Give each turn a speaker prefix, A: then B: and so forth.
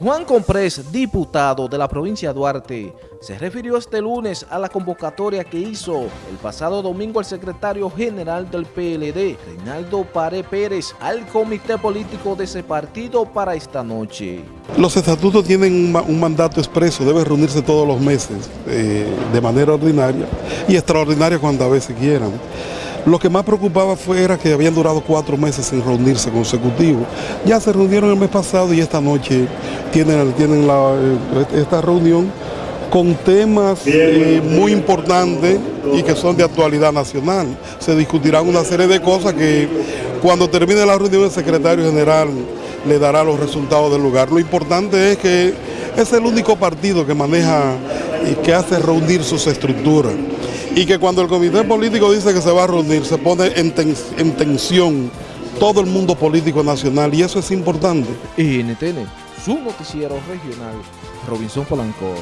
A: Juan Comprés, diputado de la provincia de Duarte, se refirió este lunes a la convocatoria que hizo el pasado domingo el secretario general del PLD, Reinaldo Pare Pérez, al comité político de ese partido para esta noche.
B: Los estatutos tienen un, mandato expreso, debe reunirse todos los meses eh, de manera ordinaria y extraordinaria cuando a veces quieran. Lo que más preocupaba fue era que habían durado cuatro meses sin reunirse consecutivos. Ya se reunieron el mes pasado y esta noche tienen, tienen eh, esta reunión con temas eh, muy importantes y que son de actualidad nacional. Se discutirán una serie de cosas que cuando termine la reunión el secretario general le dará los resultados del lugar. Lo importante es que es el único partido que maneja y que hace reunir sus estructuras y que cuando el comité político dice que se va a reunir, se pone en, tensión todo el mundo político nacional y eso es importante.
A: NTN, su noticiero regional, Robinson Polanco.